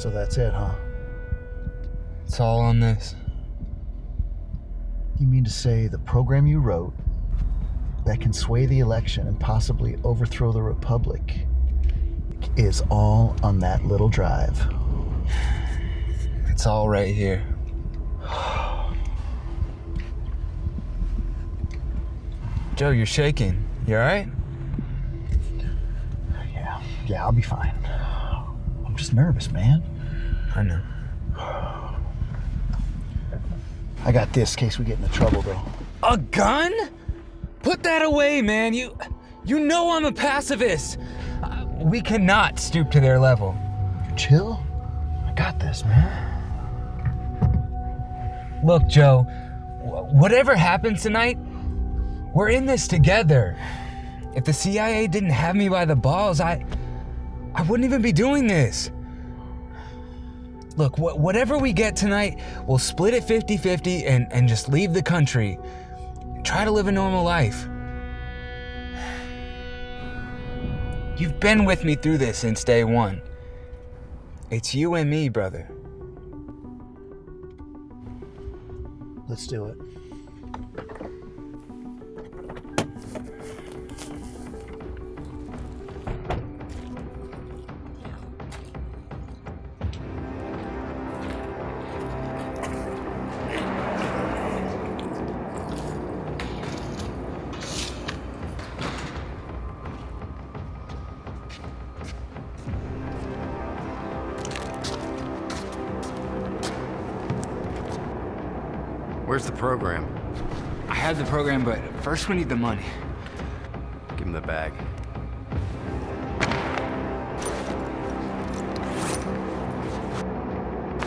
So that's it, huh? It's all on this. You mean to say the program you wrote that can sway the election and possibly overthrow the republic is all on that little drive? It's all right here. Joe, you're shaking. You alright? Yeah, yeah, I'll be fine. I'm just nervous, man. I know. I got this in case we get into trouble, though. A gun? Put that away, man. You you know I'm a pacifist. Uh, we cannot stoop to their level. You chill? I got this, man. Look, Joe, whatever happens tonight, we're in this together. If the CIA didn't have me by the balls, I I wouldn't even be doing this. Look, wh- whatever we get tonight, we'll split it 50-50 and, and just leave the country. Try to live a normal life. You've been with me through this since day one. It's you and me, brother. Let's do it. Where's the program? I have the program, but first we need the money. Give him the bag.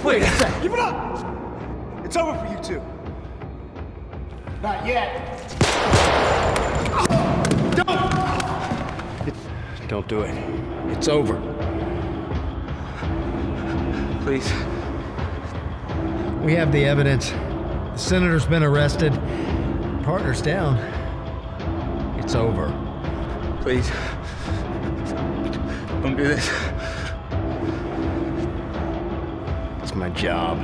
Wait a sec. Give it up! It's over for you two. Not yet. Don't do it. It's over. Please. We have the evidence. The senator's been arrested. Partner's down. It's over. Please. Don't do this. It's my job.